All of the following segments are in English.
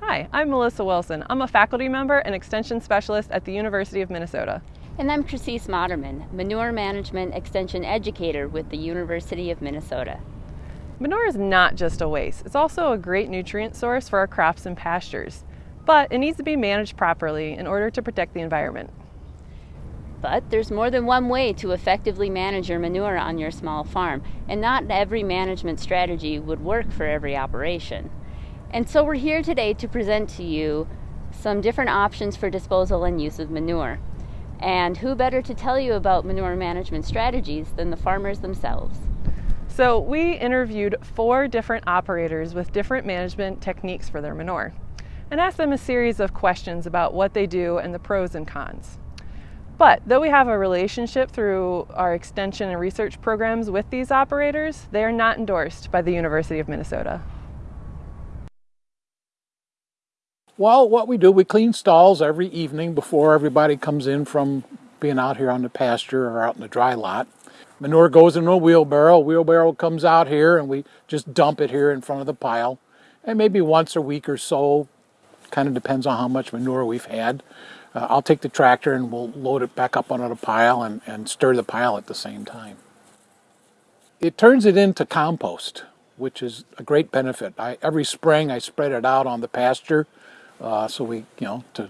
Hi, I'm Melissa Wilson. I'm a faculty member and extension specialist at the University of Minnesota. And I'm Christine Modderman, Manure Management Extension Educator with the University of Minnesota. Manure is not just a waste, it's also a great nutrient source for our crops and pastures. But it needs to be managed properly in order to protect the environment. But there's more than one way to effectively manage your manure on your small farm, and not every management strategy would work for every operation. And so we're here today to present to you some different options for disposal and use of manure. And who better to tell you about manure management strategies than the farmers themselves? So we interviewed four different operators with different management techniques for their manure and asked them a series of questions about what they do and the pros and cons. But though we have a relationship through our extension and research programs with these operators, they are not endorsed by the University of Minnesota. Well, what we do, we clean stalls every evening before everybody comes in from being out here on the pasture or out in the dry lot. Manure goes in a wheelbarrow. Wheelbarrow comes out here and we just dump it here in front of the pile. And maybe once a week or so, kind of depends on how much manure we've had. Uh, I'll take the tractor and we'll load it back up onto the pile and, and stir the pile at the same time. It turns it into compost, which is a great benefit. I, every spring I spread it out on the pasture uh, so we, you know, to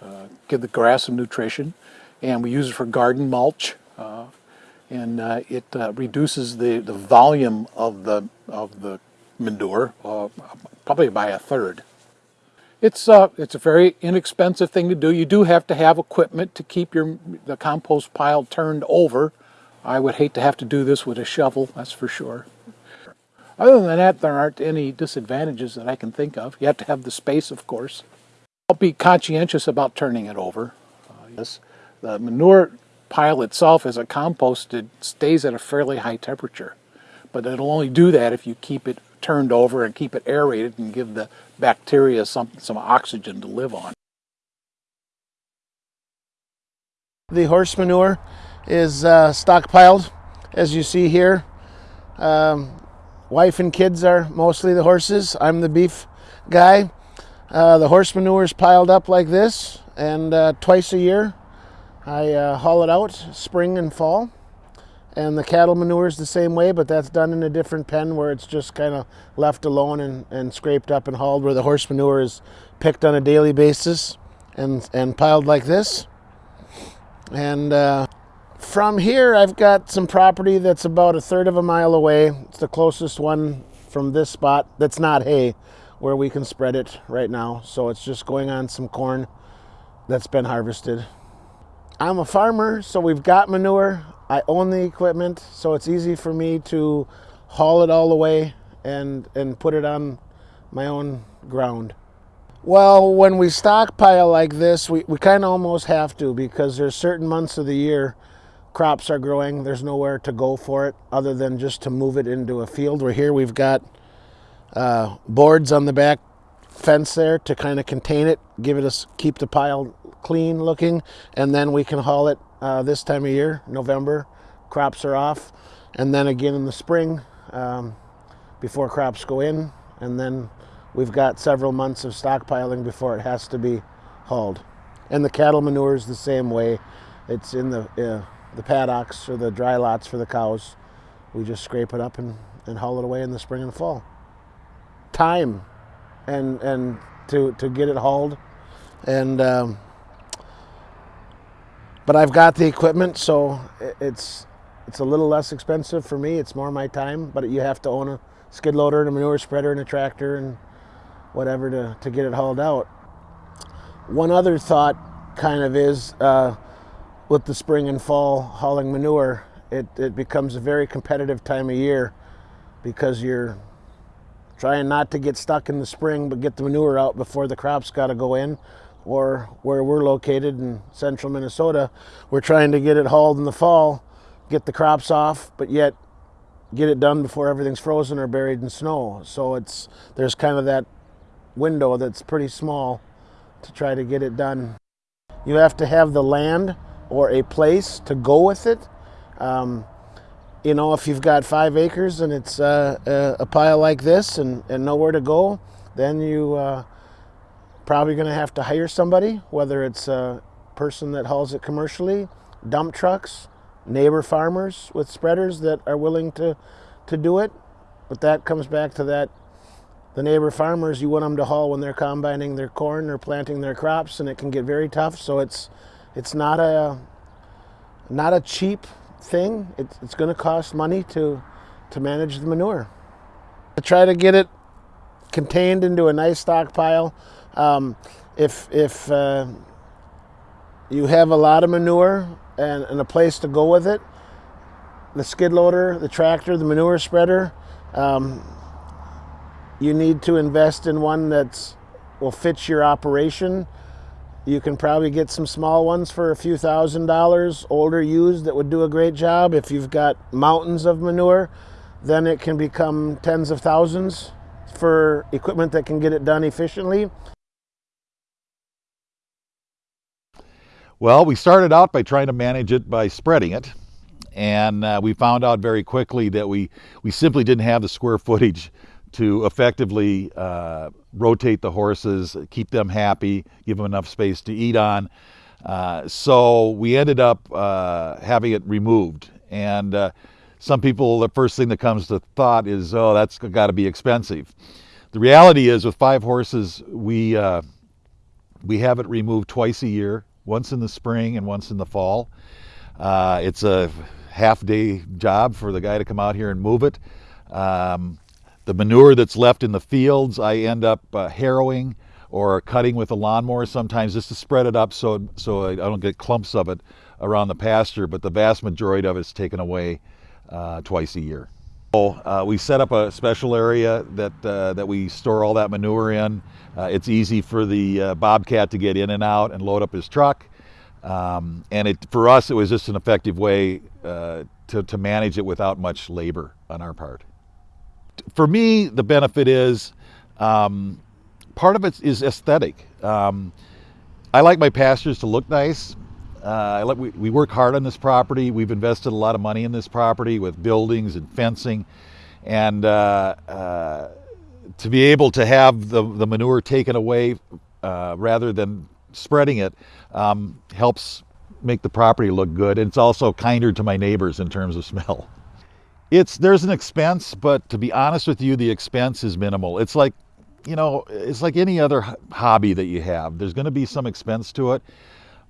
uh, give the grass some nutrition. And we use it for garden mulch. Uh, and uh, it uh, reduces the, the volume of the, of the manure probably by a third. It's, it's a very inexpensive thing to do. You do have to have equipment to keep your, the compost pile turned over. I would hate to have to do this with a shovel, that's for sure. Other than that, there aren't any disadvantages that I can think of. You have to have the space, of course. I'll be conscientious about turning it over. Uh, yes, the manure pile itself, as it composted, stays at a fairly high temperature. But it'll only do that if you keep it turned over and keep it aerated and give the bacteria some, some oxygen to live on. The horse manure is uh, stockpiled, as you see here. Um, Wife and kids are mostly the horses. I'm the beef guy. Uh, the horse manure is piled up like this, and uh, twice a year I uh, haul it out, spring and fall. And the cattle manure is the same way, but that's done in a different pen where it's just kind of left alone and, and scraped up and hauled, where the horse manure is picked on a daily basis and, and piled like this. And uh, from here, I've got some property that's about a third of a mile away. It's the closest one from this spot that's not hay where we can spread it right now. So it's just going on some corn that's been harvested. I'm a farmer, so we've got manure. I own the equipment, so it's easy for me to haul it all the way and, and put it on my own ground. Well, when we stockpile like this, we, we kind of almost have to because there's certain months of the year crops are growing. There's nowhere to go for it other than just to move it into a field. Where here we've got uh, boards on the back fence there to kind of contain it, give it a keep the pile clean looking, and then we can haul it uh, this time of year, November. Crops are off, and then again in the spring um, before crops go in, and then we've got several months of stockpiling before it has to be hauled. And the cattle manure is the same way. It's in the uh, the paddocks or the dry lots for the cows. We just scrape it up and, and haul it away in the spring and fall. Time and and to to get it hauled and um, but I've got the equipment so it's it's a little less expensive for me. It's more my time but you have to own a skid loader and a manure spreader and a tractor and whatever to, to get it hauled out. One other thought kind of is uh, with the spring and fall hauling manure, it, it becomes a very competitive time of year because you're trying not to get stuck in the spring but get the manure out before the crops got to go in or where we're located in central Minnesota, we're trying to get it hauled in the fall, get the crops off, but yet get it done before everything's frozen or buried in snow. So it's there's kind of that window that's pretty small to try to get it done. You have to have the land or a place to go with it. Um, you know, if you've got five acres and it's uh, a, pile like this and, and nowhere to go, then you uh, probably going to have to hire somebody, whether it's a person that hauls it commercially, dump trucks, neighbor farmers with spreaders that are willing to, to do it. But that comes back to that the neighbor farmers, you want them to haul when they're combining their corn or planting their crops, and it can get very tough. So it's it's not a not a cheap thing. It's, it's going to cost money to to manage the manure. I try to get it contained into a nice stockpile. Um, if if uh, you have a lot of manure and, and, a place to go with it, the skid loader, the tractor, the manure spreader, um, you need to invest in one that will fit your operation. You can probably get some small ones for a few thousand dollars, older used that would do a great job. If you've got mountains of manure, then it can become tens of thousands for equipment that can get it done efficiently. Well, we started out by trying to manage it by spreading it. And uh, we found out very quickly that we, we simply didn't have the square footage to effectively uh, rotate the horses, keep them happy, give them enough space to eat on. Uh, so we ended up uh, having it removed. And uh, some people, the first thing that comes to thought is, oh, that's got to be expensive. The reality is, with five horses, we uh, we have it removed twice a year, once in the spring and once in the fall. Uh, it's a half day job for the guy to come out here and move it. Um, the manure that's left in the fields, I end up uh, harrowing or cutting with a lawnmower sometimes just to spread it up so, so I don't get clumps of it around the pasture, but the vast majority of it's taken away uh, twice a year. So, uh, we set up a special area that, uh, that we store all that manure in. Uh, it's easy for the uh, bobcat to get in and out and load up his truck. Um, and it, for us, it was just an effective way to, to manage it without much labor on our part for me, the benefit is um, part of it is aesthetic. Um, I like my pastures to look nice. Uh, we, we work hard on this property. We've invested a lot of money in this property with buildings and fencing. And uh, uh, to be able to have the, the manure taken away uh, rather than spreading it um, helps make the property look good. And it's also kinder to my neighbors in terms of smell. It's there's an expense, but to be honest with you, the expense is minimal. It's like, you know, it's like any other hobby that you have. There's going to be some expense to it,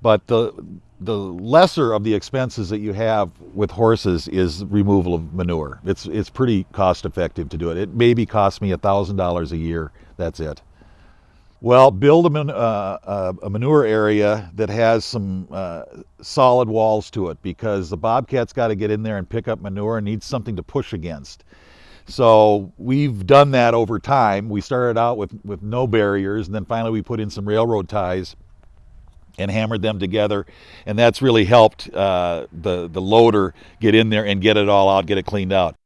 but the the lesser of the expenses that you have with horses is removal of manure. It's it's pretty cost effective to do it. It maybe costs me a thousand dollars a year. That's it. Well, build a, man, uh, a, manure area that has some uh, solid walls to it because the bobcat's got to get in there and pick up manure and needs something to push against. So we've done that over time. We started out with, with no barriers and then finally we put in some railroad ties and hammered them together and that's really helped uh, the, the loader get in there and get it all out, get it cleaned out.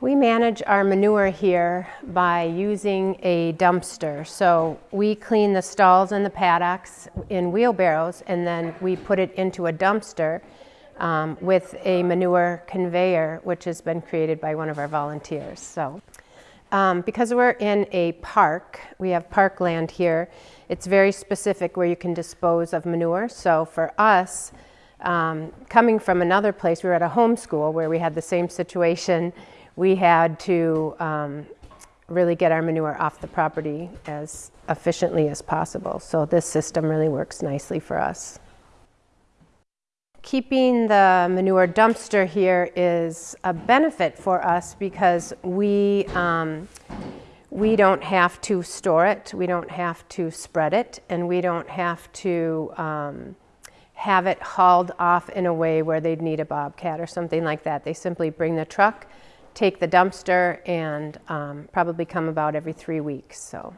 We manage our manure here by using a dumpster. So we clean the stalls and the paddocks in wheelbarrows and then we put it into a dumpster um, with a manure conveyor which has been created by one of our volunteers. So um, because we're in a park, we have parkland here, it's very specific where you can dispose of manure. So for us, um, coming from another place, we were at a homeschool where we had the same situation we had to um, really get our manure off the property as efficiently as possible. So this system really works nicely for us. Keeping the manure dumpster here is a benefit for us because we, um, we don't have to store it, we don't have to spread it, and we don't have to um, have it hauled off in a way where they'd need a bobcat or something like that. They simply bring the truck, take the dumpster and um, probably come about every three weeks. So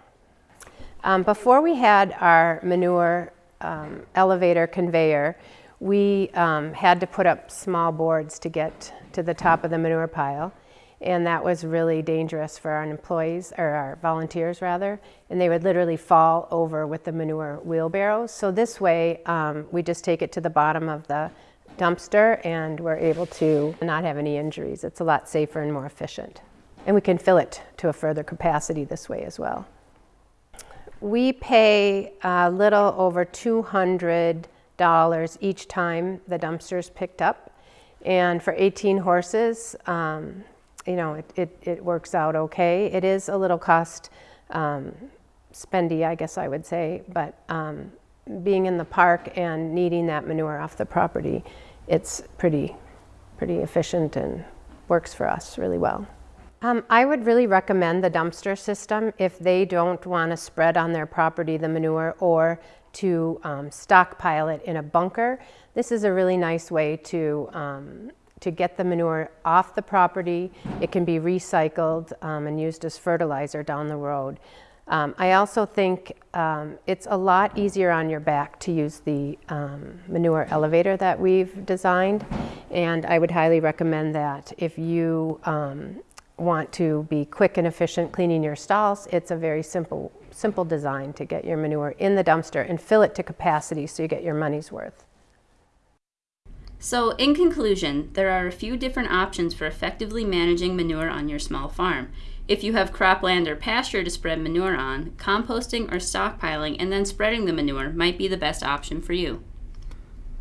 um, before we had our manure um, elevator conveyor, we um, had to put up small boards to get to the top of the manure pile. And that was really dangerous for our employees, or our volunteers rather, and they would literally fall over with the manure wheelbarrows. So this way, um, we just take it to the bottom of the dumpster and we're able to not have any injuries. It's a lot safer and more efficient. And we can fill it to a further capacity this way as well. We pay a little over $200 each time the dumpster is picked up. And for 18 horses, um, you know, it, it, it, works out okay. It is a little cost um, spendy, I guess I would say, but um, being in the park and needing that manure off the property, it's pretty, pretty efficient and works for us really well. Um, I would really recommend the dumpster system if they don't want to spread on their property the manure or to um, stockpile it in a bunker. This is a really nice way to, um, to get the manure off the property. It can be recycled um, and used as fertilizer down the road. Um, I also think um, it's a lot easier on your back to use the manure elevator that we've designed, and I would highly recommend that. If you want to be quick and efficient cleaning your stalls, it's a very simple, simple design to get your manure in the dumpster and fill it to capacity so you get your money's worth. So, in conclusion, there are a few different options for effectively managing manure on your small farm. If you have cropland or pasture to spread manure on, composting or stockpiling and then spreading the manure might be the best option for you.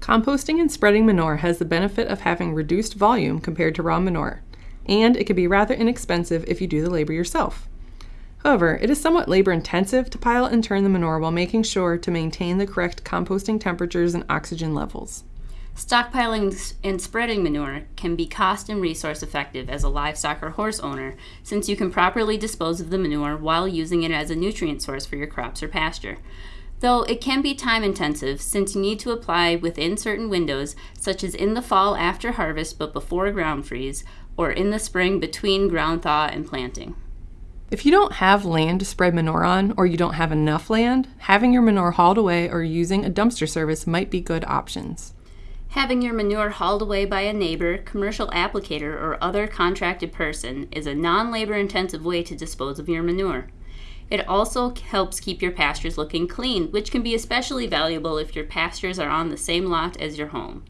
Composting and spreading manure has the benefit of having reduced volume compared to raw manure, and it can be rather inexpensive if you do the labor yourself. However, it is somewhat labor intensive to pile and turn the manure while making sure to maintain the correct composting temperatures and oxygen levels. Stockpiling and spreading manure can be cost and resource effective as a livestock or horse owner since you can properly dispose of the manure while using it as a nutrient source for your crops or pasture. Though it can be time intensive since you need to apply within certain windows, such as in the fall after harvest but before ground freeze, or in the spring between ground thaw and planting. If you don't have land to spread manure on, or you don't have enough land, having your manure hauled away or using a dumpster service might be good options. Having your manure hauled away by a neighbor, commercial applicator, or other contracted person is a non labor intensive way to dispose of your manure. It also helps keep your pastures looking clean, which can be especially valuable if your pastures are on the same lot as your home.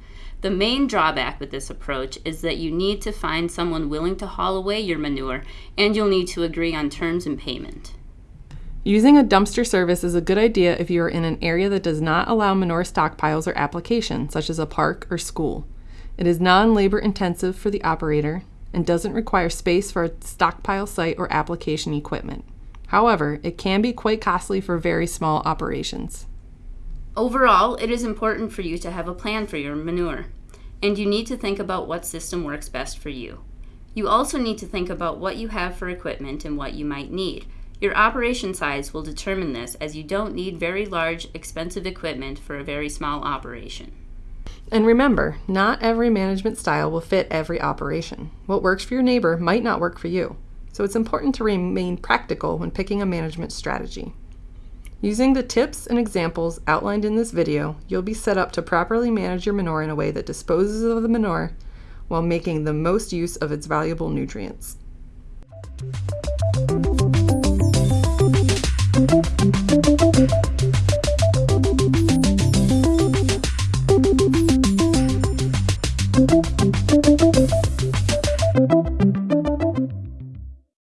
The main drawback with this approach is that you need to find someone willing to haul away your manure and you'll need to agree on terms and payment. Using a dumpster service is a good idea if you are in an area that does not allow manure stockpiles or application, such as a park or school. It is non-labor intensive for the operator and doesn't require space for a stockpile site or application equipment. However, it can be quite costly for very small operations. Overall, it is important for you to have a plan for your manure, and you need to think about what system works best for you. You also need to think about what you have for equipment and what you might need. Your operation size will determine this as you don't need very large, expensive equipment for a very small operation. And remember, not every management style will fit every operation. What works for your neighbor might not work for you. So it's important to remain practical when picking a management strategy. Using the tips and examples outlined in this video, you'll be set up to properly manage your manure in a way that disposes of the manure while making the most use of its valuable nutrients. Thank you.